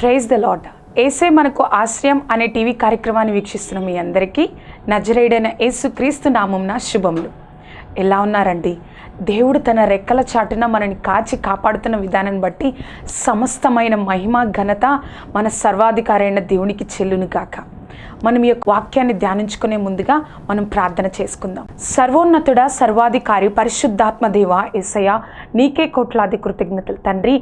Praise the Lord ఏసే మనకు ఆశ్రయం అనే టీవీ కార్యక్రమాన్ని వీక్షిస్తున్న మీ అందరికీ నజరేడైన యేసు క్రీస్తు నామంన శుభములు. ఎలా ఉన్నారండి? దేవుడు తన రెక్కల చాటున మనని కాచి కాపాడుతున్న విధానాన్ని బట్టి సమస్తమైన మహిమ ఘనత మన సర్వాధికారైన దేవునికి చెల్లును గాక మనం ఈ యొక్క వాక్యాన్ని ధ్యానించుకునే ముందుగా మనం ప్రార్థన చేసుకుందాం. సర్వోన్నతుడ సర్వాధికారి పరిశుద్ధాత్మ దేవ ఏసయ్య నీకే కోట్లాది కృతజ్ఞతలు తండ్రి.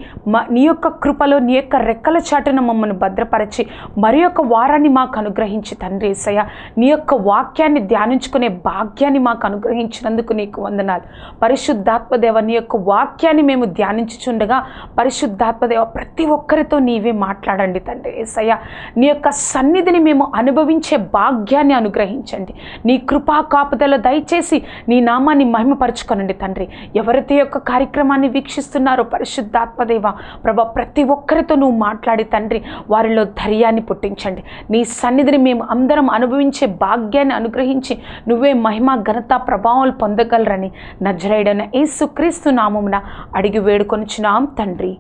నీ యొక్క కృపలో నీ యొక్క రెక్కల చాటున మమ్మల్ని భద్రపరచి మరి యొక్క వారాన్ని మాకు అనుగ్రహించి తండ్రి ఏసయ్య. నీ యొక్క వాక్యాన్ని ధ్యానించుకునే భాగ్యాన్ని మాకు అనుగ్రహించినందుకు నీకు వందనాలు. పరిశుద్ధాత్మదేవ నీ యొక్క వాక్యాన్ని మేము ధ్యానించుచుండగా పరిశుద్ధాత్మదేవ ప్రతి ఒక్కరితో నీవే మాట్లాడండి తండ్రి ఏసయ్య. నీ యొక్క సన్నిధిని మేము అనుభవించే భాగ్యాన్ని అనుగ్రహించండి. నీ కృపా కాపుదల దయచేసి నీ నామాన్ని మహిమపరచుకొనండి తండ్రి. ఎవరైతే యొక్క కార్యక్రమాన్ని వీక్షిస్తున్నారో పరిశుద్ధాత్మదేవ ప్రభ ప్రతి ఒక్కరితో నువ్వు మాట్లాడి తండ్రి వారిలో ధైర్యాన్ని పుట్టించండి. నీ సన్నిధిని మేము అందరం అనుభవించే భాగ్యాన్ని అనుగ్రహించి నువ్వే మహిమ ఘనత ప్రభావాలు పొందగలరని నజరేడన యేసుక్రీస్తు నామమున అడిగి వేడుకొనిచున్నాం తండ్రి.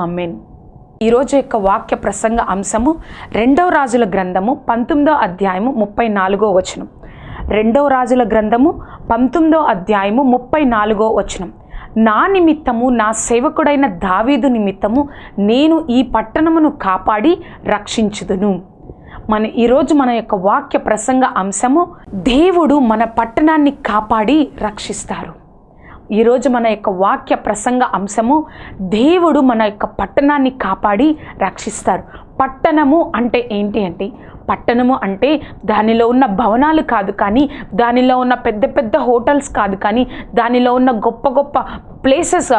ఆమెన్. ఈరోజు యొక్క వాక్య ప్రసంగ అంశము రెండవ రాజుల గ్రంథము పంతొమ్మిదో అధ్యాయము ముప్పై నాలుగో వచనం. రెండవ రాజుల గ్రంథము పంతొమ్మిదో అధ్యాయము ముప్పై నాలుగో వచనం. నా నిమిత్తము నా సేవకుడైన దావీదు నిమిత్తము నేను ఈ పట్టణమును కాపాడి రక్షించుదును. మన ఈరోజు మన యొక్క వాక్య ప్రసంగ అంశము దేవుడు మన పట్టణాన్ని కాపాడి రక్షిస్తారు. ఈరోజు మన యొక్క వాక్య ప్రసంగ అంశము దేవుడు మన యొక్క పట్టణాన్ని కాపాడి రక్షిస్తారు. పట్టణము అంటే ఏంటి అంటే పట్టణము అంటే దానిలో ఉన్న భవనాలు కాదు కానీ దానిలో ఉన్న పెద్ద పెద్ద హోటల్స్ కాదు కానీ దానిలో ఉన్న గొప్ప గొప్ప ప్లేసెస్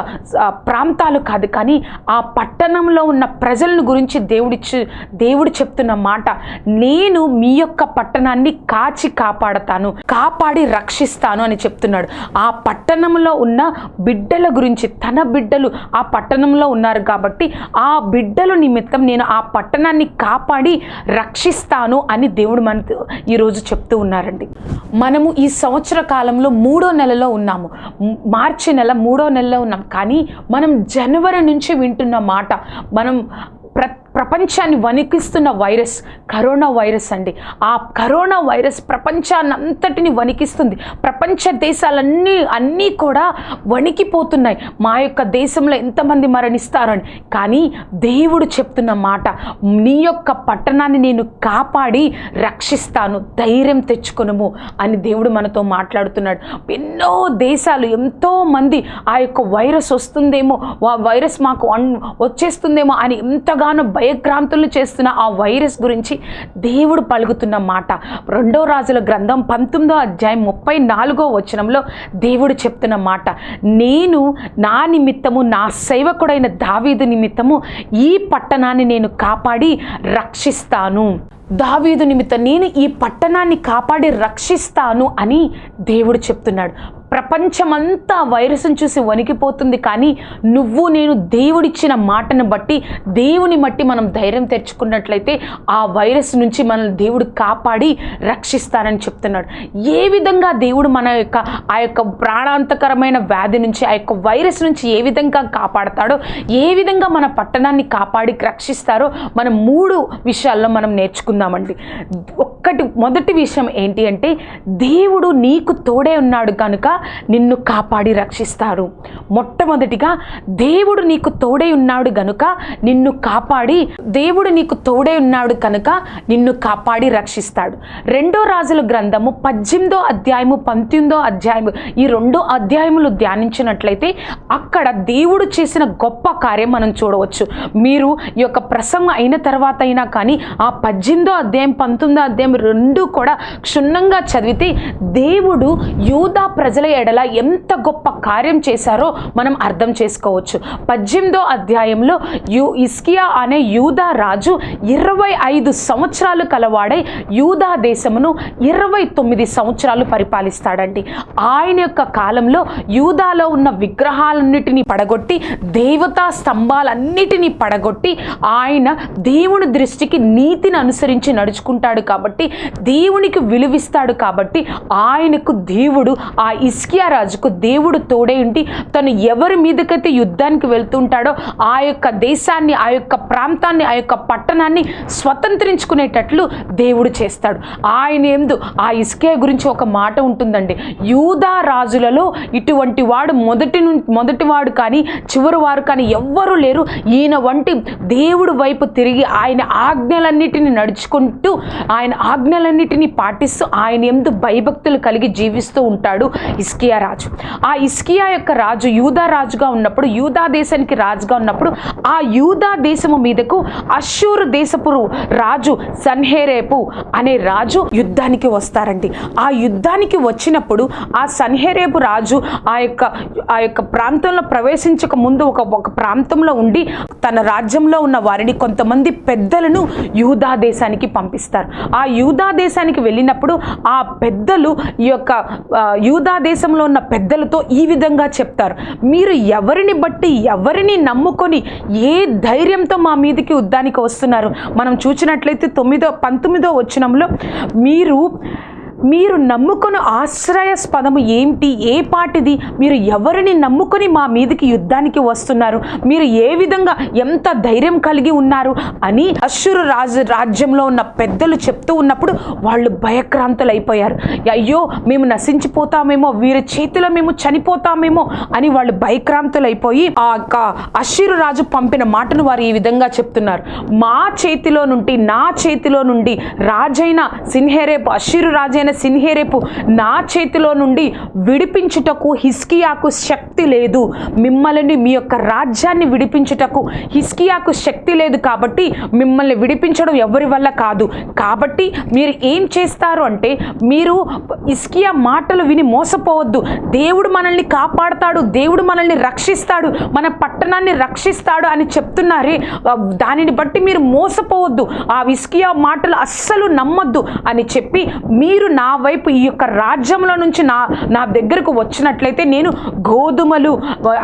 ప్రాంతాలు కాదు కానీ ఆ పట్టణంలో ఉన్న ప్రజలను గురించి దేవుడిచ్చు దేవుడు చెప్తున్న మాట నేను మీ యొక్క పట్టణాన్ని కాచి కాపాడతాను కాపాడి రక్షిస్తాను అని చెప్తున్నాడు. ఆ పట్టణంలో ఉన్న బిడ్డల గురించి తన బిడ్డలు ఆ పట్టణంలో ఉన్నారు కాబట్టి ఆ బిడ్డల నిమిత్తం నేను ఆ పట్టణాన్ని కాపాడి రక్షిస్తాను అని దేవుడు మనతో ఈరోజు చెప్తూ ఉన్నారండి. మనము ఈ సంవత్సర కాలంలో మూడో నెలలో ఉన్నాము. మార్చి నెల మూడో నెలలో ఉన్నాం. కానీ మనం జనవరి నుంచి వింటున్న మాట మనం ప్ర ప్రపంచాన్ని వణికిస్తున్న వైరస్ కరోనా వైరస్ అండి. ఆ కరోనా వైరస్ ప్రపంచాన్నంతటిని వణికిస్తుంది. ప్రపంచ దేశాలన్నీ అన్నీ కూడా వణికిపోతున్నాయి. మా యొక్క దేశంలో ఎంతమంది మరణిస్తారని. కానీ దేవుడు చెప్తున్న మాట నీ యొక్క పట్టణాన్ని నేను కాపాడి రక్షిస్తాను ధైర్యం తెచ్చుకొనుము అని దేవుడు మనతో మాట్లాడుతున్నాడు. ఎన్నో దేశాలు ఎంతోమంది ఆ యొక్క వైరస్ వస్తుందేమో ఆ వైరస్ మాకు వచ్చేస్తుందేమో అని ఎంతగానో భయక్రాంతులు చేస్తున్న ఆ వైరస్ గురించి దేవుడు పలుకుతున్న మాట. రెండో రాజుల గ్రంథం పంతొమ్మిదో అధ్యాయం ముప్పై నాలుగో వచనంలో దేవుడు చెప్తున్న మాట. నేను నా నిమిత్తము నా సేవకుడైన దావీదు నిమిత్తము ఈ పట్టణాన్ని నేను కాపాడి రక్షిస్తాను. దావీదు నిమిత్తం నేను ఈ పట్టణాన్ని కాపాడి రక్షిస్తాను అని దేవుడు చెప్తున్నాడు. ప్రపంచమంతా వైరస్ని చూసి వణికిపోతుంది. కానీ నువ్వు నేను దేవుడిచ్చిన మాటను బట్టి దేవుని బట్టి మనం ధైర్యం తెచ్చుకున్నట్లయితే ఆ వైరస్ నుంచి మనల్ని దేవుడు కాపాడి రక్షిస్తానని చెప్తున్నాడు. ఏ విధంగా దేవుడు మన యొక్క ఆ యొక్క ప్రాణాంతకరమైన వ్యాధి నుంచి ఆ యొక్క వైరస్ నుంచి ఏ విధంగా కాపాడతాడో ఏ విధంగా మన పట్టణాన్ని కాపాడి రక్షిస్తారో మనం మూడు విషయాల్లో మనం నేర్చుకుందామండి. ఒక్కటి మొదటి విషయం ఏంటి అంటే దేవుడు నీకు తోడే ఉన్నాడు కనుక నిన్ను కాపాడి రక్షిస్తారు. మొట్టమొదటిగా దేవుడు నీకు తోడై ఉన్నాడు గనుక నిన్ను కాపాడి దేవుడు నీకు తోడై ఉన్నాడు కనుక నిన్ను కాపాడి రక్షిస్తాడు. రెండో రాజుల గ్రంథము పద్దెనిమిదో అధ్యాయము పంతొమ్మిదో అధ్యాయము ఈ రెండు అధ్యాయములు ధ్యానించినట్లయితే అక్కడ దేవుడు చేసిన గొప్ప కార్యం మనం చూడవచ్చు. మీరు ఈ యొక్క ప్రసంగం అయిన తర్వాత అయినా కానీ ఆ పద్దెనిమిదో అధ్యాయం పంతొమ్మిదో అధ్యాయం రెండు కూడా క్షుణ్ణంగా చదివితే దేవుడు యూదా ప్రజల ఎడల ఎంత గొప్ప కార్యం చేశారో మనం అర్థం చేసుకోవచ్చు. పద్దెనిమిదో అధ్యాయంలో యూ ఇస్కియా అనే యూదా రాజు ఇరవై ఐదు సంవత్సరాలు కలవాడై యూదా దేశమును ఇరవై తొమ్మిది సంవత్సరాలు పరిపాలిస్తాడండి. ఆయన యొక్క కాలంలో యూదాలో ఉన్న విగ్రహాలన్నిటినీ పడగొట్టి దేవతా స్తంభాలన్నిటినీ పడగొట్టి ఆయన దేవుని దృష్టికి నీతిని అనుసరించి నడుచుకుంటాడు కాబట్టి దేవునికి విలువిస్తాడు కాబట్టి ఆయనకు దేవుడు ఆ ఇస్కియా రాజుకు దేవుడు తోడే ఉండి తను ఎవరి మీదకైతే యుద్ధానికి వెళ్తుంటాడో ఆ యొక్క దేశాన్ని ఆ యొక్క ప్రాంతాన్ని ఆ యొక్క పట్టణాన్ని స్వతంత్రించుకునేటట్లు దేవుడు చేస్తాడు. ఆయన ఎందు ఆ ఇస్కియా గురించి ఒక మాట ఉంటుందండి. యూదా రాజులలో ఇటువంటి వాడు మొదటి ను మొదటి వాడు కానీ చివరి వారు కానీ ఎవ్వరూ లేరు. ఈయన వంటి దేవుడు వైపు తిరిగి ఆయన ఆజ్ఞలన్నిటిని నడుచుకుంటూ ఆయన ఆజ్ఞలన్నిటిని పాటిస్తూ ఆయన ఎందు భయభక్తులు కలిగి జీవిస్తూ ఉంటాడు. ఇస్కియా రాజు. ఆ ఇస్కియా యొక్క రాజు యూదా రాజుగా ఉన్నప్పుడు యూదా దేశానికి రాజుగా ఉన్నప్పుడు ఆ యూదా దేశము మీదకు అశూరు దేశపు రాజు సన్హేరేపు అనే రాజు యుద్ధానికి వస్తారండి. ఆ యుద్ధానికి వచ్చినప్పుడు ఆ సన్హేరేపు రాజు ఆ యొక్క ఆ యొక్క ప్రాంతంలో ప్రవేశించక ముందు ఒక ఒక ప్రాంతంలో ఉండి తన రాజ్యంలో ఉన్న వారిని కొంతమంది పెద్దలను యూదా దేశానికి పంపిస్తారు. ఆ యూదా దేశానికి వెళ్ళినప్పుడు ఆ పెద్దలు ఈ యొక్క యూదా దేశ దేశంలో ఉన్న పెద్దలతో ఈ విధంగా చెప్తారు. మీరు ఎవరిని బట్టి ఎవరిని నమ్ముకొని ఏ ధైర్యంతో మా మీదకి యుద్ధానికి వస్తున్నారు? మనం చూసినట్లయితే తొమ్మిదో పంతొమ్మిదో వచ్చినంలో మీరు మీరు నమ్ముకున్న ఆశ్రయస్పదము ఏంటి? ఏ పాటిది? మీరు ఎవరిని నమ్ముకొని మా మీదకి యుద్ధానికి వస్తున్నారు? మీరు ఏ విధంగా ఎంత ధైర్యం కలిగి ఉన్నారు? అని అశ్షురు రాజు రాజ్యంలో ఉన్న పెద్దలు చెప్తూ ఉన్నప్పుడు వాళ్ళు భయక్రాంతులు అయిపోయారు అయ్యో మేము నశించిపోతామేమో వీరి చేతిలో మేము చనిపోతామేమో అని వాళ్ళు భయక్రాంతులు అయిపోయి ఆ యొక్క రాజు పంపిన మాటను వారు ఈ విధంగా చెప్తున్నారు. మా చేతిలో నుండి నా చేతిలో నుండి రాజైన సిన్హేరేపు అశ్షురు రాజైన సిన్హేరేపు నా చేతిలో నుండి విడిపించుటకు హిస్కియాకు శక్తి లేదు. మిమ్మల్ని మీ యొక్క రాజ్యాన్ని విడిపించుటకు హిస్కియాకు శక్తి లేదు కాబట్టి మిమ్మల్ని విడిపించడం ఎవరి వల్ల కాదు. కాబట్టి మీరు ఏం చేస్తారు అంటే మీరు ఇస్కియా మాటలు విని మోసపోవద్దు. దేవుడు మనల్ని కాపాడతాడు దేవుడు మనల్ని రక్షిస్తాడు మన పట్టణాన్ని రక్షిస్తాడు అని చెప్తున్నారే. దానిని బట్టి మీరు మోసపోవద్దు. ఆ ఇస్కియా మాటలు అస్సలు నమ్మొద్దు అని చెప్పి మీరు నా వైపు ఈ యొక్క రాజ్యంలో నుంచి నా నా దగ్గరకు వచ్చినట్లయితే నేను గోధుమలు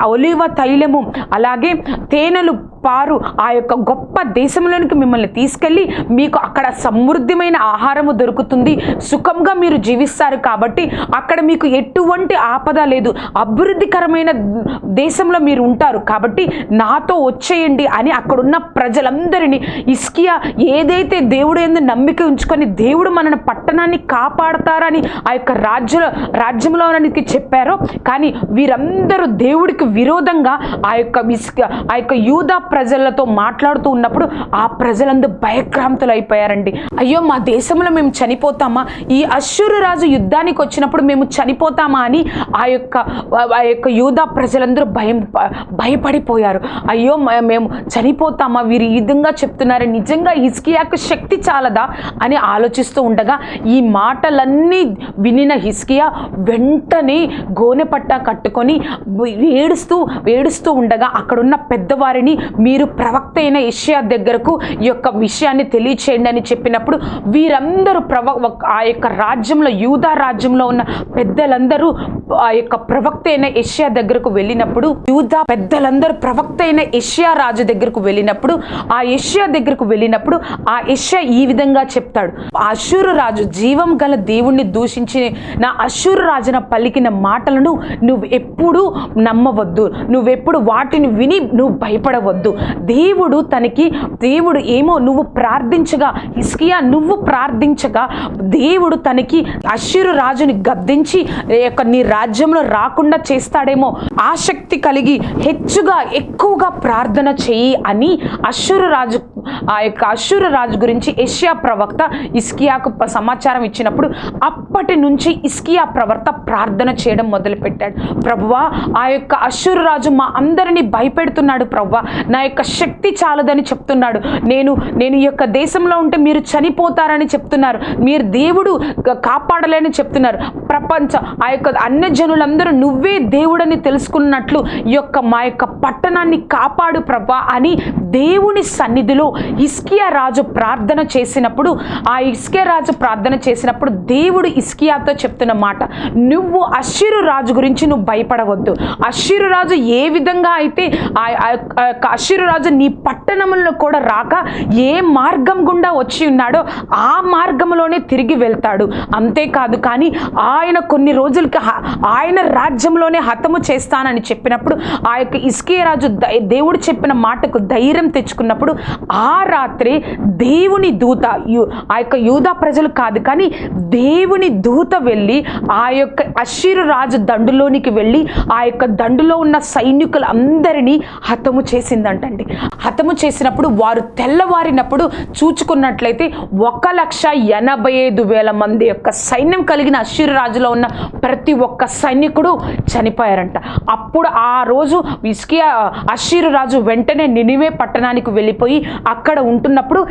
ఒలివ తైలము అలాగే తేనెలు పారు ఆ యొక్క గొప్ప దేశంలోనికి మిమ్మల్ని తీసుకెళ్ళి మీకు అక్కడ సమృద్ధిమైన ఆహారము దొరుకుతుంది. సుఖంగా మీరు జీవిస్తారు కాబట్టి అక్కడ మీకు ఎటువంటి ఆపద లేదు. అభివృద్ధికరమైన దేశంలో మీరు ఉంటారు కాబట్టి నాతో వచ్చేయండి అని అక్కడున్న ప్రజలందరినీ ఇస్కియా ఏదైతే దేవుడు ఏందో నమ్మిక ఉంచుకొని దేవుడు మన పట్టణాన్ని కాపాడతారని ఆ యొక్క రాజ్య రాజ్యంలోనికి చెప్పారో కానీ వీరందరూ దేవుడికి విరోధంగా ఆ యొక్క ఇస్క ఆ యొక్క యూదా ప్రజలతో మాట్లాడుతూ ఉన్నప్పుడు ఆ ప్రజలందరూ భయక్రాంతులు అయిపోయారండి అయ్యో మా దేశంలో మేము చనిపోతామా? ఈ అశ్వరు రాజు యుద్ధానికి వచ్చినప్పుడు మేము చనిపోతామా అని ఆ యొక్క ఆ యొక్క యూదా ప్రజలందరూ భయం భయపడిపోయారు. అయ్యో మేము చనిపోతామా? వీరు ఈ విధంగా చెప్తున్నారు. నిజంగా హిస్కియాకు శక్తి చాలదా? అని ఆలోచిస్తూ ఉండగా ఈ మాటలన్నీ వినిన హిస్కియా వెంటనే గోనెపట్ట కట్టుకొని ఏడుస్తూ ఏడుస్తూ ఉండగా అక్కడున్న పెద్దవారిని మీరు ప్రవక్త అయిన ఇషియా దగ్గరకు ఈ యొక్క విషయాన్ని తెలియచేయండి అని చెప్పినప్పుడు వీరందరూ ప్రవ ఆ యొక్క రాజ్యంలో యూదా రాజ్యంలో ఉన్న పెద్దలందరూ ఆ యొక్క ప్రవక్త అయిన ఏషియా దగ్గరకు వెళ్ళినప్పుడు యూదా పెద్దలందరూ ప్రవక్త అయిన ఏషియా రాజు దగ్గరకు వెళ్ళినప్పుడు ఆ ఏషియా దగ్గరకు వెళ్ళినప్పుడు ఆ ఏషియా ఈ విధంగా చెప్తాడు. ఆ అశూరు రాజు జీవం గల దేవుణ్ణి దూషించి నా అశూరు రాజున పలికిన మాటలను నువ్వు ఎప్పుడూ నమ్మవద్దు. నువ్వెప్పుడు వాటిని విని నువ్వు భయపడవద్దు. లేదు దేవుడు తనకి దేవుడు ఏమో నువ్వు ప్రార్థించగా హిస్కియా నువ్వు ప్రార్థించగా దేవుడు తనకి అశ్షూరు రాజుని గద్దించి యొక్క నీ రాజ్యంలో రాకుండా చేస్తాడేమో ఆసక్తి కలిగి హెచ్చుగా ఎక్కువగా ప్రార్థన చెయ్యి అని అశ్షూరు రాజు ఆ యొక్క అశ్షూరు రాజు గురించి ఏషియా ప్రవక్త ఇస్కియాకు సమాచారం ఇచ్చినప్పుడు అప్పటి నుంచి ఇస్కియా ప్రవర్త ప్రార్థన చేయడం మొదలుపెట్టాడు. ప్రభువా ఆ యొక్క అశ్షూరు రాజు మా అందరినీ భయపెడుతున్నాడు ప్రభువా నా యొక్క శక్తి చాలదని చెప్తున్నాడు. నేను నేను ఈ యొక్క దేశంలో ఉంటే మీరు చనిపోతారని చెప్తున్నారు. మీరు దేవుడు కాపాడలేని చెప్తున్నారు. ప్రపంచ ఆ యొక్క అన్య జనులందరూ నువ్వే దేవుడని తెలుసుకున్నట్లు ఈ యొక్క మా యొక్క పట్టణాన్ని కాపాడు ప్రభా అని దేవుని సన్నిధిలో ఇస్కియా రాజు ప్రార్థన చేసినప్పుడు ఆ ఇస్కియా రాజు ప్రార్థన చేసినప్పుడు దేవుడు ఇస్కియాతో చెప్తున్న మాట నువ్వు అశ్షీరు రాజు గురించి నువ్వు భయపడవద్దు. అశ్షీరు రాజు ఏ విధంగా అయితే ఆ యొక్క- ఆ అశ్షీరు రాజు నీ పట్టణంలో కూడా రాక ఏ మార్గం గుండా వచ్చి ఉన్నాడో ఆ మార్గంలోనే తిరిగి వెళ్తాడు. అంతేకాదు కానీ ఆయన కొన్ని రోజులకి ఆయన రాజ్యంలోనే హతము చేస్తానని చెప్పినప్పుడు ఆ యొక్క ఇస్కియా రాజు దేవుడు చెప్పిన మాటకు ధైర్యం తెచ్చుకున్నప్పుడు ఆ ఆ రాత్రి దేవుని దూత ఆ యొక్క యూదా ప్రజలు కాదు కానీ దేవుని దూత వెళ్ళి ఆ యొక్క అషీరు రాజు దండులోనికి వెళ్ళి ఆ యొక్క దండులో ఉన్న సైనికులందరినీ హతము చేసిందంటండి. హతము చేసినప్పుడు వారు తెల్లవారినప్పుడు చూచుకున్నట్లయితే ఒక లక్ష ఎనభై ఐదు వేల మంది యొక్క సైన్యం కలిగిన అషీరు రాజులో ఉన్న ప్రతి ఒక్క సైనికుడు చనిపోయారంట. అప్పుడు ఆ రోజు ఇస్కియా అషీరు రాజు వెంటనే నినివే పట్టణానికి వెళ్ళిపోయి అక్కడ ఉంటున్నప్పుడు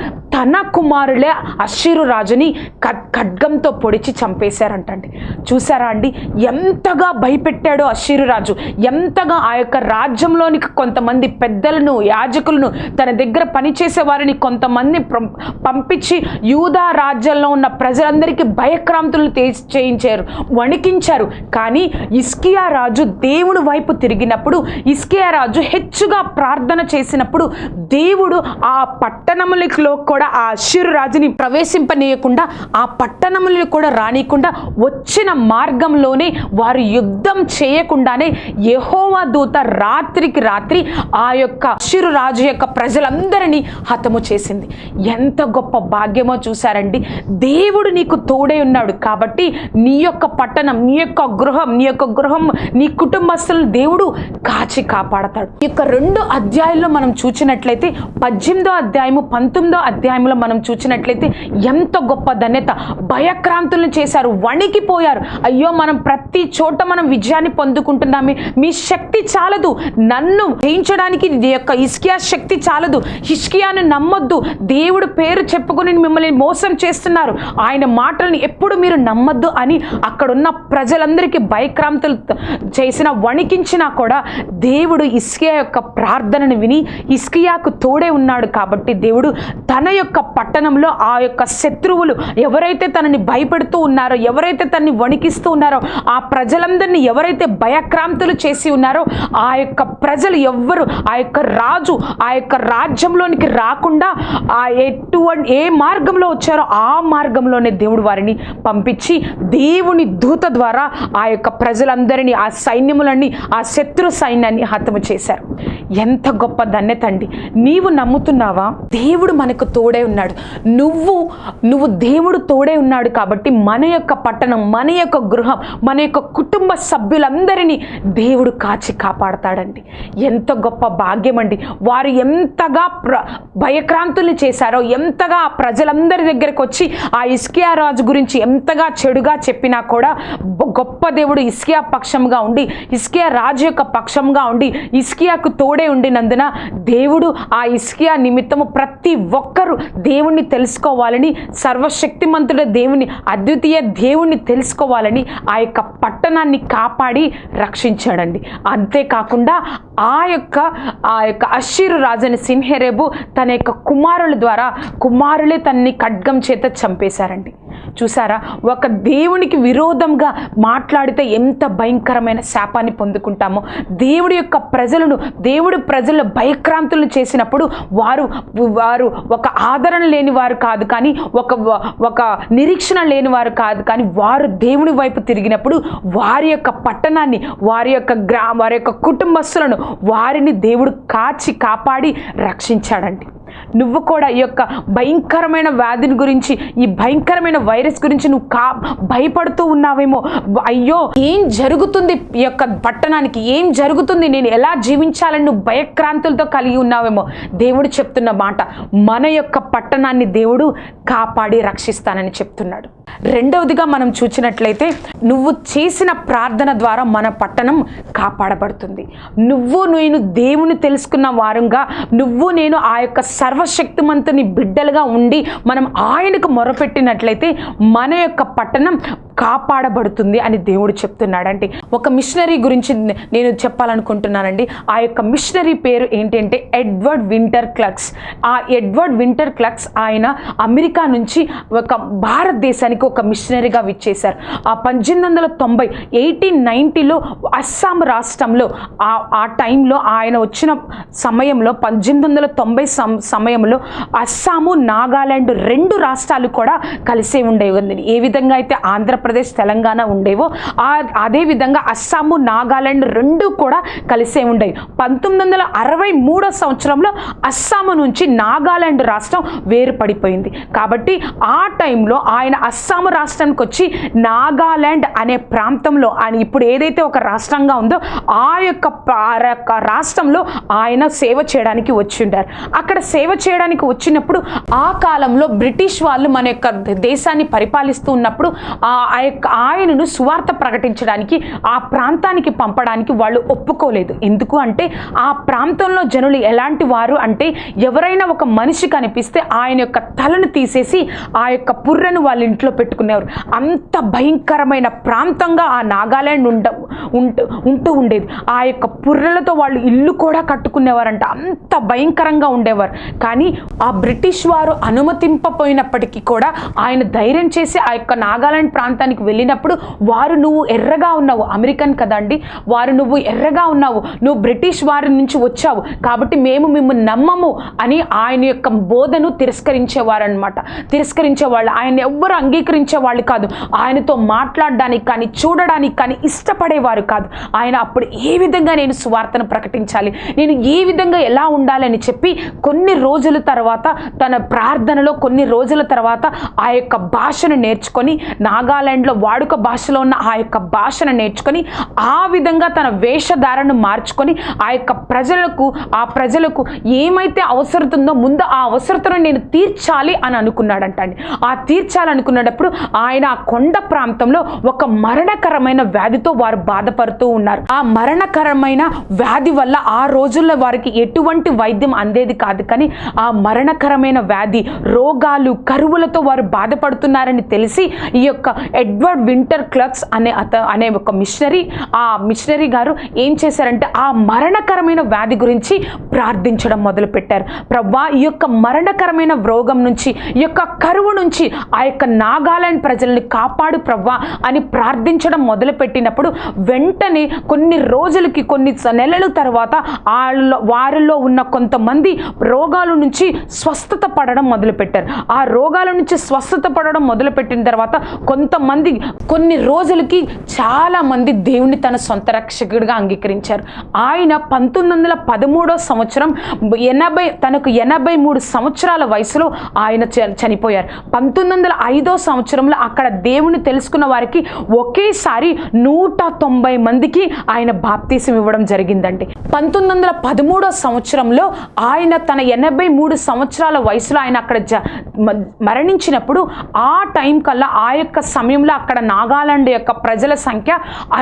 తన కుమారులే అశ్షీరు రాజుని ఖడ్గంతో పొడిచి చంపేశారంటండి. చూసారా అండి? ఎంతగా భయపెట్టాడో అశ్షీరు రాజు. ఎంతగా ఆ యొక్క రాజ్యంలోనికి కొంతమంది పెద్దలను యాజకులను తన దగ్గర పనిచేసే వారిని కొంతమంది పంపించి యూదా రాజ్యంలో ఉన్న ప్రజలందరికీ భయక్రాంతులు తే- చేయించారు వణికించారు. కానీ ఇస్కియా రాజు దేవుడు వైపు తిరిగినప్పుడు ఇస్కియా రాజు హెచ్చుగా ప్రార్థన చేసినప్పుడు దేవుడు ఆ పట్టణములలో కూడా ఆ అశ్షూరు రాజుని ప్రవేశింపనీయకుండా ఆ పట్టణములు కూడా రానియకుండా వచ్చిన మార్గంలోనే వారు యుద్ధం చేయకుండానే యహోవా దూత రాత్రికి రాత్రి ఆ యొక్క అశ్షూరు రాజు యొక్క ప్రజలందరినీ హతము చేసింది. ఎంత గొప్ప భాగ్యమో చూశారండి. దేవుడు నీకు తోడై ఉన్నాడు కాబట్టి నీ యొక్క పట్టణం నీ యొక్క గృహం నీ యొక్క గృహం నీ కుటుంబస్తులను దేవుడు కాచి కాపాడతాడు. ఈ యొక్క రెండు అధ్యాయుల్లో మనం చూచినట్లయితే పద్దెనిమిదో అధ్యాయము పంతొమ్మిదో అధ్యాయంలో మనం చూసినట్లయితే ఎంత గొప్ప ధన్యత. భయక్రాంతులను చేశారు వణికిపోయారు. అయ్యో మనం ప్రతి చోట మనం విజయాన్ని పొందుకుంటున్నామే. మీ శక్తి చాలదు. నన్ను జయించడానికి యొక్క ఇస్కియా శక్తి చాలదు. ఇష్కియాను నమ్మొద్దు. దేవుడు పేరు చెప్పుకొని మిమ్మల్ని మోసం చేస్తున్నారు. ఆయన మాటలను ఎప్పుడు మీరు నమ్మొద్దు అని అక్కడున్న ప్రజలందరికీ భయక్రాంతులు చేసిన వణికించినా కూడా దేవుడు ఇస్కియా యొక్క ప్రార్థనను విని ఇస్కియాకు తోడే ఉన్నాడు కాబట్టి దేవుడు తన యొక్క పట్టణంలో ఆ యొక్క శత్రువులు ఎవరైతే తనని భయపెడుతూ ఉన్నారో ఎవరైతే తనని వణికిస్తూ ఉన్నారో ఆ ప్రజలందరినీ ఎవరైతే భయక్రాంతులు చేసి ఉన్నారో ఆ యొక్క ప్రజలు ఎవ్వరు ఆ యొక్క రాజు ఆ యొక్క రాజ్యంలోనికి రాకుండా ఆ ఎటువంటి ఏ మార్గంలో వచ్చారో ఆ మార్గంలోనే దేవుడు వారిని పంపించి దేవుని దూత ద్వారా ఆ యొక్క ప్రజలందరినీ ఆ సైన్యములన్నీ ఆ శత్రు సైన్యాన్ని హతము చేశారు. ఎంత గొప్ప ధన్యత అండి. నీవు నమ్ముతున్నావా? దేవుడు మనకు తోడు ఉన్నాడు. నువ్వు నువ్వు దేవుడు తోడే ఉన్నాడు కాబట్టి మన యొక్క పట్టణం మన యొక్క గృహం మన యొక్క కుటుంబ సభ్యులందరినీ దేవుడు కాచి కాపాడతాడండి. ఎంత గొప్ప భాగ్యం అండి. వారు ఎంతగా ప్ర భయక్రాంతుల్ని చేశారో ఎంతగా ప్రజలందరి దగ్గరకు వచ్చి ఆ ఇస్కియా రాజు గురించి ఎంతగా చెడుగా చెప్పినా కూడా గొప్ప దేవుడు ఇస్కియా పక్షంగా ఉండి ఇస్కియా రాజు యొక్క పక్షంగా ఉండి ఇస్కియాకు తోడే ఉండినందున దేవుడు ఆ ఇస్కియా నిమిత్తము ప్రతి ఒక్కరు దేవుణ్ణి తెలుసుకోవాలని సర్వశక్తిమంతుడ దేవుని అద్వితీయ దేవుణ్ణి తెలుసుకోవాలని ఆ యొక్క పట్టణాన్ని కాపాడి రక్షించాడండి. అంతేకాకుండా ఆ యొక్క ఆ యొక్క అషీరు రాజుని సింహరేబు తన యొక్క కుమారుల ద్వారా కుమారులే తన్ని ఖడ్గం చేత చంపేశారండి. చూసారా? ఒక దేవునికి విరోధంగా మాట్లాడితే ఎంత భయంకరమైన శాపాన్ని పొందుకుంటామో. దేవుడి యొక్క ప్రజలను దేవుడి ప్రజలను భయక్రాంతులను చేసినప్పుడు వారు వారు ఒక ఆదరణ లేని వారు కాదు కానీ ఒక ఒక నిరీక్షణ లేని వారు కాదు కానీ వారు దేవుని వైపు తిరిగినప్పుడు వారి యొక్క పట్టణాన్ని వారి యొక్క గ్రా వారి యొక్క కుటుంబస్తులను వారిని దేవుడు కాచి కాపాడి రక్షించాడండి. నువ్వు కూడా ఈ యొక్క భయంకరమైన వ్యాధిని గురించి ఈ భయంకరమైన వైరస్ గురించి నువ్వు కా భయపడుతూ ఉన్నావేమో. అయ్యో ఏం జరుగుతుంది ఈ యొక్క పట్టణానికి? ఏం జరుగుతుంది? నేను ఎలా జీవించాలని నువ్వు భయక్రాంతులతో కలిగి ఉన్నావేమో? దేవుడు చెప్తున్న మాట మన యొక్క పట్టణాన్ని దేవుడు కాపాడి రక్షిస్తానని చెప్తున్నాడు. రెండవదిగా మనం చూసినట్లయితే నువ్వు చేసిన ప్రార్థన ద్వారా మన పట్టణం కాపాడబడుతుంది. నువ్వు నేను దేవుని తెలుసుకున్న వారంగా నువ్వు నేను ఆ యొక్క సర్వశక్తిమంతుని బిడ్డలుగా ఉండి మనం ఆయనకు మొరపెట్టినట్లయితే మన యొక్క పట్టణం కాపాడబడుతుంది అని దేవుడు చెప్తున్నాడండి. ఒక మిషనరీ గురించి నేను చెప్పాలనుకుంటున్నానండి. ఆ యొక్క మిషనరీ పేరు ఏంటంటే ఎడ్వర్డ్ వింటర్ క్లక్స్. ఆ ఎడ్వర్డ్ వింటర్ క్లక్స్ ఆయన అమెరికా నుంచి ఒక భారతదేశానికి ఒక మిషనరీగా విచ్చేశారు. ఆ పద్దెనిమిది వందల తొంభై ఎయిటీన్ నైంటీలో అస్సాం రాష్ట్రంలో ఆ ఆ టైంలో ఆయన వచ్చిన సమయంలో పద్దెనిమిది వందల తొంభై సమయంలో అస్సాము నాగాలాండ్ రెండు రాష్ట్రాలు కూడా కలిసే ఉండేవి. ఏ విధంగా అయితే ఆంధ్రప్రదేశ్ తెలంగాణ ఉండేవో ఆ అదే విధంగా అస్సాము నాగాలాండ్ రెండు కూడా కలిసే ఉండేవి. పంతొమ్మిది వందల అరవై మూడో సంవత్సరంలో అస్సాము నుంచి నాగాలాండ్ రాష్ట్రం వేరుపడిపోయింది. కాబట్టి ఆ టైంలో ఆయన అస్సాము రాష్ట్రానికి వచ్చి నాగాలాండ్ అనే ప్రాంతంలో ఆయన ఇప్పుడు ఏదైతే ఒక రాష్ట్రంగా ఉందో ఆ యొక్క ఆ యొక్క రాష్ట్రంలో ఆయన సేవ చేయడానికి వచ్చి ఉంటారు అక్కడ సేవ చేయడానికి వచ్చినప్పుడు ఆ కాలంలో బ్రిటిష్ వాళ్ళు మన యొక్క దేశాన్ని పరిపాలిస్తూ ఉన్నప్పుడు ఆ యొక్క ఆయనను సువార్త ప్రకటించడానికి ఆ ప్రాంతానికి పంపడానికి వాళ్ళు ఒప్పుకోలేదు. ఎందుకు అంటే ఆ ప్రాంతంలో జనులు ఎలాంటి వారు అంటే ఎవరైనా ఒక మనిషి కనిపిస్తే ఆయన యొక్క తలను తీసేసి ఆ యొక్క పుర్రను వాళ్ళ ఇంట్లో పెట్టుకునేవారు. అంత భయంకరమైన ప్రాంతంగా ఆ నాగాలాండ్ ఉండ ఉంటూ ఉంటూ ఉండేది. ఆ యొక్క పుర్రలతో వాళ్ళు ఇల్లు కూడా కట్టుకునేవారంట. అంత భయంకరంగా ఉండేవారు. కానీ ఆ బ్రిటిష్ వారు అనుమతింపపోయినప్పటికీ కూడా ఆయన ధైర్యం చేసి ఆ యొక్క నాగాలాండ్ ప్రాంతానికి వెళ్ళినప్పుడు వారు నువ్వు ఎర్రగా ఉన్నావు అమెరికన్ కదండి. వారు నువ్వు ఎర్రగా ఉన్నావు నువ్వు బ్రిటిష్ వారి నుంచి వచ్చావు. కాబట్టి మేము మిమ్మల్ని నమ్మము అని ఆయన యొక్క బోధను తిరస్కరించేవారనమాట తిరస్కరించేవాళ్ళు ఆయన ఎవ్వరు అంగీకరించే వాళ్ళు కాదు. ఆయనతో మాట్లాడడానికి కానీ చూడడానికి కానీ ఇష్టపడేవారు కాదు. ఆయన అప్పుడు ఏ విధంగా నేను సువార్తను ప్రకటించాలి నేను ఏ విధంగా ఎలా ఉండాలని చెప్పి కొన్ని రోజుల తర్వాత తన ప్రార్థనలో కొన్ని రోజుల తర్వాత ఆ యొక్క భాషను నేర్చుకొని నాగాలాండ్లో వాడుక భాషలో ఉన్న ఆ యొక్క భాషను నేర్చుకొని ఆ విధంగా తన వేషధారను మార్చుకొని ఆ యొక్క ప్రజలకు ఆ ప్రజలకు ఏమైతే అవసరతుందో ముందు ఆ అవసరతను నేను తీర్చాలి అని అనుకున్నాడంట అండి. ఆ తీర్చాలనుకున్నప్పుడు ఆయన ఆ కొండ ప్రాంతంలో ఒక మరణకరమైన వ్యాధితో వారు బాధపడుతూ ఉన్నారు. ఆ మరణకరమైన వ్యాధి వల్ల ఆ రోజుల్లో వారికి ఎటువంటి వైద్యం అందేది కాదు కానీ ఆ మరణకరమైన వ్యాధి రోగాలు కరువులతో వారు బాధపడుతున్నారని తెలిసి ఈ యొక్క ఎడ్వర్డ్ వింటర్ క్లర్క్స్ అనే అత అనే ఒక మిషనరీ ఆ మిషనరీ గారు ఏం చేశారంటే ఆ మరణకరమైన వ్యాధి గురించి ప్రార్థించడం మొదలుపెట్టారు. ప్రభా ఈ యొక్క మరణకరమైన రోగం నుంచి ఈ యొక్క కరువు నుంచి ఆ యొక్క నాగాలాండ్ ప్రజల్ని కాపాడు ప్రభా అని ప్రార్థించడం మొదలుపెట్టినప్పుడు వెంటనే కొన్ని రోజులకి కొన్ని నెలల తర్వాత వాళ్ళ వారిలో ఉన్న కొంతమంది రోగాల నుంచి స్వస్థత పడడం మొదలుపెట్టారు. ఆ రోగాల నుంచి స్వస్థత పడడం మొదలుపెట్టిన తర్వాత కొంతమంది కొన్ని రోజులకి చాలామంది దేవుణ్ణి దేవుని తన సొంత రక్షకుడిగా అంగీకరించారు. ఆయన పంతొమ్మిది వందల పదమూడో సంవత్సరం ఎనభై తనకు ఎనభై మూడు సంవత్సరాల వయసులో ఆయన చనిపోయారు. పంతొమ్మిది వందల ఐదో సంవత్సరంలో అక్కడ దేవుని తెలుసుకున్న వారికి ఒకేసారి నూట తొంభై మందికి ఆయన బాప్తీసం ఇవ్వడం జరిగిందండి. పంతొమ్మిది వందల పదమూడో సంవత్సరంలో ఆయన తన ఎనభై మూడు సంవత్సరాల వయసులో ఆయన అక్కడ జ మ- మరణించినప్పుడు ఆ టైం కల్లా ఆ యొక్క సమయం సమయంలో అక్కడ నాగాలాండ్ యొక్క ప్రజల సంఖ్య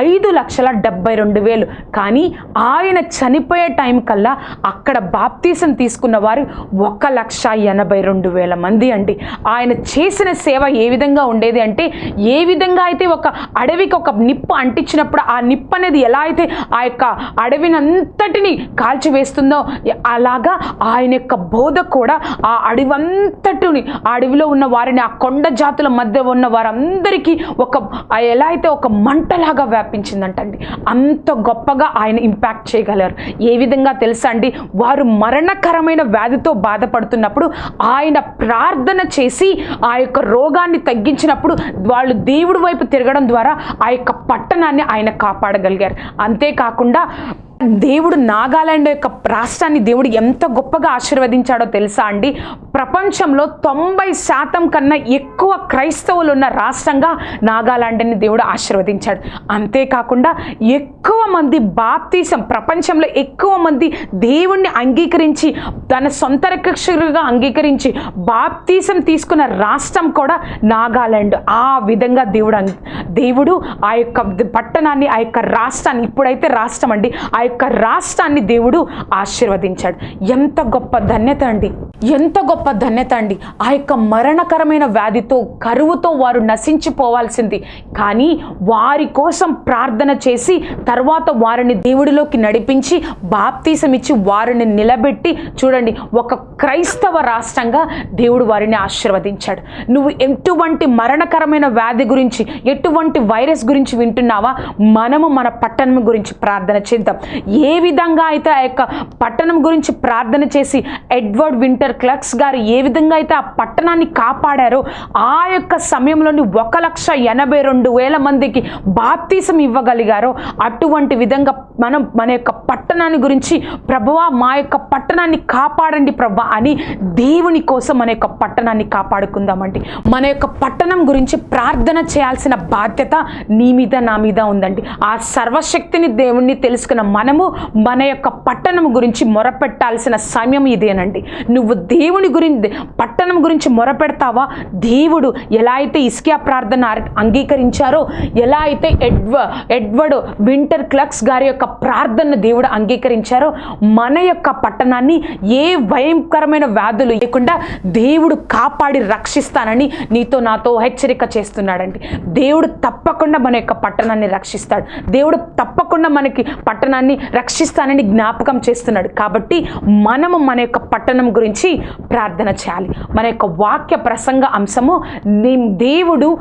ఐదు లక్షల డెబ్బై రెండు వేలు. కానీ ఆయన చనిపోయే టైం కల్లా అక్కడ బాప్తీసం తీసుకున్న వారు ఒక లక్ష ఎనభై రెండు వేల మంది అండి. ఆయన చేసిన సేవ ఏ విధంగా ఉండేది అంటే ఏ విధంగా అయితే ఒక అడవికి ఒక నిప్పు అంటించినప్పుడు ఆ నిప్పు అనేది ఎలా అయితే ఆ యొక్క అడవినంతటిని కాల్చివేస్తుందో అలాగా ఆయన యొక్క బోధ కూడా ఆ అడవి అంతటిని ఆ అడవిలో ఉన్న వారిని ఆ కొండ జాతుల మధ్య ఉన్న వారందరికీ ఒక ఎలా అయితే ఒక మంటలాగా వ్యాపించిందంటండి అంత గొప్పగా ఆయన ఇంపాక్ట్ చేయగలరు. ఏ విధంగా తెలుసా అండి? వారు మరణకరమైన వ్యాధితో బాధపడుతున్నప్పుడు ఆయన ప్రార్థన చేసి ఆ యొక్క రోగాన్ని తగ్గించినప్పుడు వాళ్ళు దేవుడి వైపు తిరగడం ద్వారా ఆ యొక్క పట్టణాన్ని ఆయన కాపాడగలిగారు. అంతేకాకుండా దేవుడు నాగాలాండ్ యొక్క రాష్ట్రాన్ని దేవుడు ఎంత గొప్పగా ఆశీర్వదించాడో తెలుసా అండి? ప్రపంచంలో తొంభై శాతం కన్నా ఎక్కువ క్రైస్తవులు ఉన్న రాష్ట్రంగా నాగాలాండ్ని దేవుడు ఆశీర్వదించాడు. అంతేకాకుండా ఎక్కువ మంది బాప్తీసం ప్రపంచంలో ఎక్కువ మంది దేవుణ్ణి అంగీకరించి తన సొంత రక్షకులుగా అంగీకరించి బాప్తీసం తీసుకున్న రాష్ట్రం కూడా నాగాలాండ్. ఆ విధంగా దేవుడు దేవుడు ఆ యొక్క పట్టణాన్ని ఆ యొక్క రాష్ట్రాన్ని ఇప్పుడైతే రాష్ట్రం అండి ఆ యొక్క రాష్ట్రాన్ని దేవుడు ఆశీర్వదించాడు. ఎంత గొప్ప ధన్యత అండి. ఎంత గొప్ప ధన్యత అండి. ఆ యొక్క మరణకరమైన వ్యాధితో కరువుతో వారు నశించిపోవాల్సింది. కానీ వారి కోసం ప్రార్థన చేసి తర్వాత వారిని దేవుడిలోకి నడిపించి బాప్తీసం ఇచ్చి వారిని నిలబెట్టి చూడండి ఒక క్రైస్తవ రాష్ట్రంగా దేవుడు వారిని ఆశీర్వదించాడు. నువ్వు ఎటువంటి మరణకరమైన వ్యాధి గురించి ఎటువంటి వైరస్ గురించి వింటున్నావా? మనము మన పట్టణం గురించి ప్రార్థన చేద్దాం. ఏ విధంగా అయితే ఆ యొక్క పట్టణం గురించి ప్రార్థన చేసి ఎడ్వర్డ్ వింటర్ క్లక్స్ గారు ఏ విధంగా అయితే ఆ పట్టణాన్ని కాపాడారో ఆ యొక్క సమయంలోని ఒక లక్ష ఎనభై రెండు వేల మందికి బాప్తీసం ఇవ్వగలిగారో అటువంటి విధంగా మనం మన యొక్క పట్టణాన్ని గురించి ప్రభువా మా యొక్క పట్టణాన్ని కాపాడండి ప్రభా అని దేవుని కోసం మన యొక్క పట్టణాన్ని కాపాడుకుందామండి. మన యొక్క పట్టణం గురించి ప్రార్థన చేయాల్సిన బాధ్యత నీ మీద నా మీద ఉందండి. ఆ సర్వశక్తిని దేవుణ్ణి తెలుసుకున్న మన మనము మన యొక్క పట్టణం గురించి మొరపెట్టాల్సిన సమయం ఇదేనండి నువ్వు దేవుని గురించి పట్టణం గురించి మొరపెడతావా? దేవుడు ఎలా అయితే ఇస్కియా ప్రార్థన అంగీకరించారో ఎలా అయితే ఎడ్వ ఎడ్వర్డ్ వింటర్ క్లక్స్ గారి యొక్క ప్రార్థన దేవుడు అంగీకరించారో మన యొక్క పట్టణాన్ని ఏ భయంకరమైన వ్యాధులు లేకుండా దేవుడు కాపాడి రక్షిస్తానని నీతో నాతో హెచ్చరిక చేస్తున్నాడండి. దేవుడు తప్పకుండా మన యొక్క పట్టణాన్ని రక్షిస్తాడు. దేవుడు తప్పకుండా మనకి పట్టణాన్ని రక్షిస్తానని జ్ఞాపకం చేస్తున్నాడు. కాబట్టి మనము మన యొక్క పట్టణం గురించి ప్రార్థన చేయాలి. మన యొక్క వాక్య ప్రసంగ అంశము నీ దేవుడు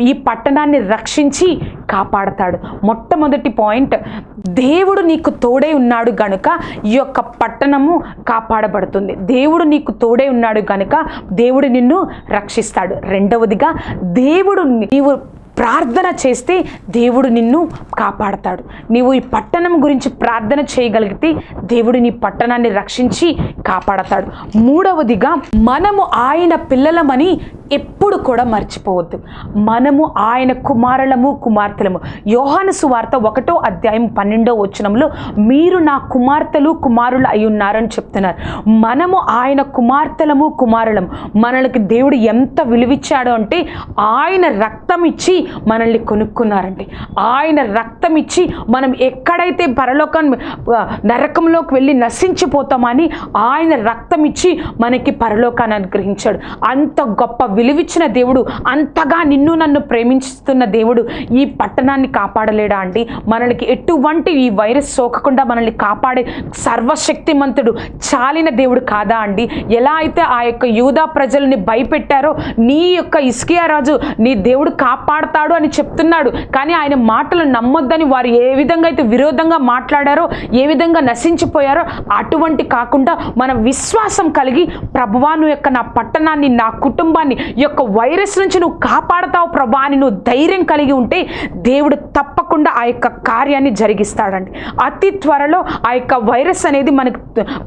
ఈ పట్టణాన్ని రక్షించి కాపాడతాడు. మొట్టమొదటి పాయింట్ దేవుడు నీకు తోడై ఉన్నాడు గనుక ఈ యొక్క పట్టణము కాపాడబడుతుంది. దేవుడు నీకు తోడై ఉన్నాడు గనుక దేవుడు నిన్ను రక్షిస్తాడు. రెండవదిగా దేవుడు నీవు ప్రార్థన చేస్తే దేవుడు నిన్ను కాపాడతాడు. నీవు ఈ పట్టణం గురించి ప్రార్థన చేయగలిగితే దేవుడు నీ పట్టణాన్ని రక్షించి కాపాడతాడు. మూడవదిగా మనము ఆయన పిల్లలమని ఎప్పుడు కూడా మర్చిపోవద్దు. మనము ఆయన కుమారులము కుమార్తెలము. యోహాను సువార్త ఒకటో అధ్యాయం పన్నెండో వచనంలో మీరు నా కుమార్తెలు కుమారులు అయి ఉన్నారని చెప్తున్నారు. మనము ఆయన కుమార్తెలము కుమారులము. మనకి దేవుడు ఎంత విలువిచ్చాడో అంటే ఆయన రక్తం ఇచ్చి మనల్ని కొనుక్కున్నారండి. ఆయన రక్తం ఇచ్చి మనం ఎక్కడైతే పరలోకం నరకంలోకి వెళ్ళి నశించిపోతామని ఆయన రక్తం ఇచ్చి మనకి పరలోకాన్ని అనుగ్రహించాడు. అంత గొప్ప విలువిచ్చిన దేవుడు అంతగా నిన్ను నన్ను ప్రేమిస్తున్న దేవుడు ఈ పట్టణాన్ని కాపాడలేడా అండి? మనల్ని ఎటువంటి ఈ వైరస్ సోకకుండా మనల్ని కాపాడే సర్వశక్తిమంతుడు చాలిన దేవుడు కాదా అండి? ఎలా అయితే ఆ యొక్క యూదా ప్రజల్ని భయపెట్టారో నీ యొక్క ఇస్కియా రాజు నీ దేవుడు మాట్లాడతాడు అని చెప్తున్నాడు. కానీ ఆయన మాటలు నమ్మొద్దని వారు ఏ విధంగా అయితే విరోధంగా మాట్లాడారో ఏ విధంగా నశించిపోయారో అటువంటి కాకుండా మన విశ్వాసం కలిగి ప్రభువాను యొక్క నా పట్టణాన్ని నా కుటుంబాన్ని యొక్క వైరస్ నుంచి నువ్వు కాపాడతావు ప్రభా అని నువ్వు ధైర్యం కలిగి ఉంటే దేవుడు తప్పకుండా ఆ యొక్క కార్యాన్ని జరిగిస్తాడండి. అతి త్వరలో ఆ యొక్క వైరస్ అనేది మనకు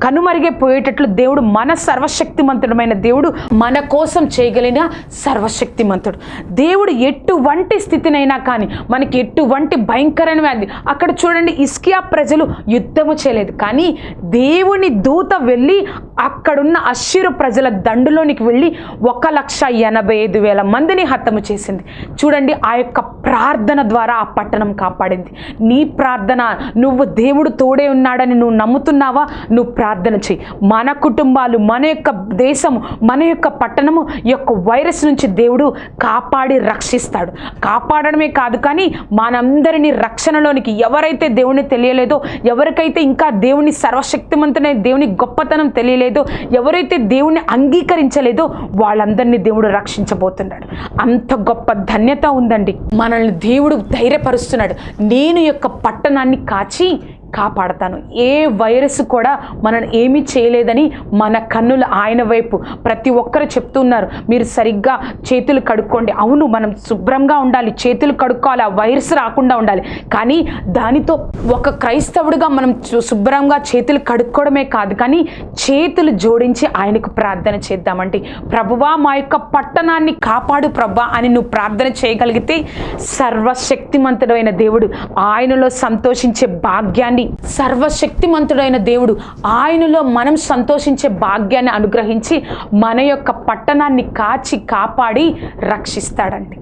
కనుమరిగే పోయేటట్లు దేవుడు మన సర్వశక్తిమంతుడమైన దేవుడు మన కోసం చేయగలిగిన సర్వశక్తిమంతుడు. దేవుడు ఎటువంటి స్థితినైనా కానీ మనకి ఎటువంటి భయంకరమైన వ్యాధి. అక్కడ చూడండి ఇస్కియా ప్రజలు యుద్ధము చేయలేదు. కానీ దేవుని దూత వెళ్ళి అక్కడున్న అశ్షీరు ప్రజల దండులోనికి వెళ్ళి ఒక లక్ష ఎనభై ఐదు వేల మందిని హతము చేసింది. చూడండి ఆ యొక్క ప్రార్థన ద్వారా ఆ పట్టణం కాపాడింది. నీ ప్రార్థన నువ్వు దేవుడు తోడే ఉన్నాడని నువ్వు నమ్ముతున్నావా? నువ్వు ప్రార్థన చెయ్యి. మన కుటుంబాలు మన యొక్క దేశము మన యొక్క పట్టణము ఈ యొక్క వైరస్ నుంచి దేవుడు కాపాడి రక్షిస్తాడు. కాపాడడమే కాదు కానీ మనందరినీ రక్షణలోనికి ఎవరైతే దేవుని తెలియలేదో ఎవరికైతే ఇంకా దేవుని సర్వశక్తిమంతుడైన దేవుని గొప్పతనం తెలియలేదో ఎవరైతే దేవుని అంగీకరించలేదో వాళ్ళందరినీ దేవుడు రక్షించబోతున్నాడు. అంత గొప్ప ధన్యత ఉందండి. మన మనల్ని దేవుడు ధైర్యపరుస్తున్నాడు. నేను యొక్క పట్టణాన్ని కాచి కాపాడతాను. ఏ వైరస్ కూడా మనం ఏమీ చేయలేదని మన కన్నులు ఆయన వైపు ప్రతి ఒక్కరు చెప్తున్నారు. మీరు సరిగ్గా చేతులు కడుక్కోండి. అవును మనం శుభ్రంగా ఉండాలి. చేతులు కడుక్కోవాలి. ఆ వైరస్ రాకుండా ఉండాలి. కానీ దానితో ఒక క్రైస్తవుడిగా మనం శుభ్రంగా చేతులు కడుక్కోవడమే కాదు. కానీ చేతులు జోడించి ఆయనకు ప్రార్థన చేద్దామంటే ప్రభువా మా యొక్క పట్టణాన్ని కాపాడు ప్రభా అని నువ్వు ప్రార్థన చేయగలిగితే సర్వశక్తిమంతుడైన దేవుడు ఆయనలో సంతోషించే భాగ్యాన్ని సర్వశక్తిమంతుడైన దేవుడు ఆయనలో మనం సంతోషించే భాగ్యాన్ని అనుగ్రహించి మన యొక్క పట్టణాన్ని కాచి కాపాడి రక్షిస్తాడండి.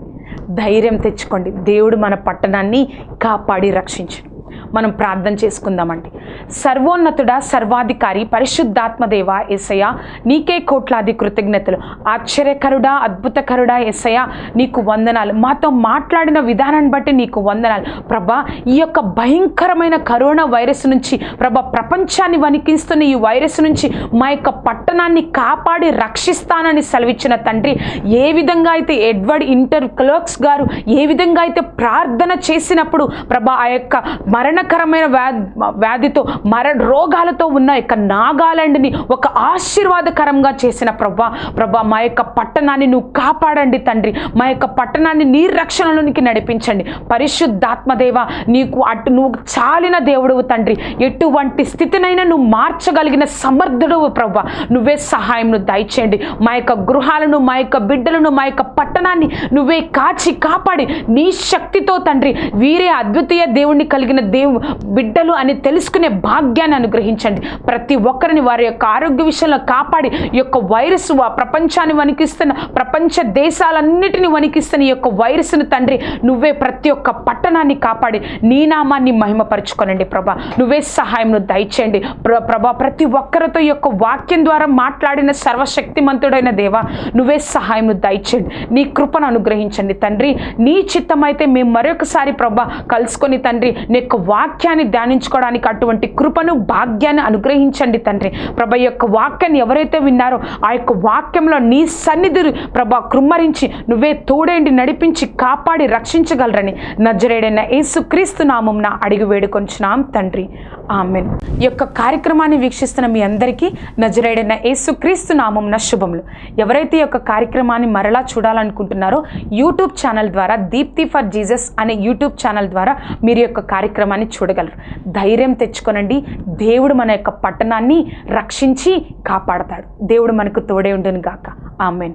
ధైర్యం తెచ్చుకోండి. దేవుడు మన పట్టణాన్ని కాపాడి రక్షించు. మనం ప్రార్థన చేసుకుందామండి. సర్వోన్నతుడ సర్వాధికారి పరిశుద్ధాత్మదేవ ఎసయ నీకే కోట్లాది కృతజ్ఞతలు. ఆశ్చర్యకరుడా అద్భుతకరుడా ఎస్సయ నీకు వందనాలు. మాతో మాట్లాడిన విధానాన్ని బట్టి నీకు వందనాలు. ప్రభా ఈ యొక్క భయంకరమైన కరోనా వైరస్ నుంచి ప్రభా ప్రపంచాన్ని వణికిస్తున్న ఈ వైరస్ నుంచి మా యొక్క పట్టణాన్ని కాపాడి రక్షిస్తానని సెలవిచ్చిన తండ్రి ఏ విధంగా అయితే ఎడ్వర్డ్ ఇంటర్ క్లర్క్స్ గారు ఏ విధంగా అయితే ప్రార్థన చేసినప్పుడు ప్రభా ఆ యొక్క మరణకరమైన వ్యాధి వ్యాధితో మర రోగాలతో ఉన్న యొక్క నాగాలాండ్ని ఒక ఆశీర్వాదకరంగా చేసిన ప్రభా ప్రభా మా యొక్క పట్టణాన్ని నువ్వు కాపాడండి తండ్రి. మా యొక్క పట్టణాన్ని నీ రక్షణలోనికి నడిపించండి. పరిశుద్ధాత్మదేవ నీకు అటు నువ్వు చాలిన దేవుడువు తండ్రి. ఎటువంటి స్థితినైనా నువ్వు మార్చగలిగిన సమర్థుడువు ప్రభా. నువ్వే సహాయంను దయచేయండి. మా యొక్క గృహాలను మా యొక్క బిడ్డలను మా యొక్క పట్టణాన్ని నువ్వే కాచి కాపాడి నీ శక్తితో తండ్రి. వీరే అద్వితీయ దేవుణ్ణి కలిగిన దేవు బిడ్డలు అని తెలుసుకునే భాగ్యాన్ని అనుగ్రహించండి. ప్రతి ఒక్కరిని వారి యొక్క ఆరోగ్య విషయంలో కాపాడి ఈ యొక్క వైరస్ వా- ప్రపంచాన్ని వణికిస్తున్న ప్రపంచ దేశాలన్నిటిని వణికిస్తున్న ఈ యొక్క వైరస్ను తండ్రి నువ్వే ప్రతి ఒక్క పట్టణాన్ని కాపాడి నీ నామాన్ని మహిమపరచుకోనండి ప్రభా. నువ్వే సహాయంను దయచేయండి. ప్ర- ప్రభా ప్రతి ఒక్కరితో యొక్క వాక్యం ద్వారా మాట్లాడిన సర్వశక్తిమంతుడైన దేవా నువ్వే సహాయంను దయచేయండి. నీ కృపను అనుగ్రహించండి తండ్రి. నీ చిత్తమైతే మేము మరొకసారి ప్రభా కలుసుకొని తండ్రి నీ యొక్క వాక్యాన్ని ధ్యానించుకోవడానికి అటువంటి కృపను భాగ్యాన్ని అనుగ్రహించండి తండ్రి. ప్రభ యొక్క వాక్యాన్ని ఎవరైతే విన్నారో ఆ యొక్క వాక్యంలో నీ సన్నిధి ప్రభా కృమ్మరించి నువ్వే తోడేండి నడిపించి కాపాడి రక్షించగలరని నజరేడైన యేసుక్రీస్తు నామంన అడిగి వేడుకొంచున్నాం తండ్రి. ఆమెన్. ఈ యొక్క కార్యక్రమాన్ని వీక్షిస్తున్న మీ అందరికీ నజరేడైన యేసుక్రీస్తు నామంన శుభములు. ఎవరైతే ఈ యొక్క కార్యక్రమాన్ని మరలా చూడాలనుకుంటున్నారో యూట్యూబ్ ఛానల్ ద్వారా దీప్తి ఫర్ జీసస్ అనే యూట్యూబ్ ఛానల్ ద్వారా మీరు యొక్క కార్యక్రమం అని చూడగలరు. ధైర్యం తెచ్చుకొనండి. దేవుడు మన యొక్క పట్టణాన్ని రక్షించి కాపాడతాడు. దేవుడు మనకు తోడే ఉండును గాక ఆమెన్.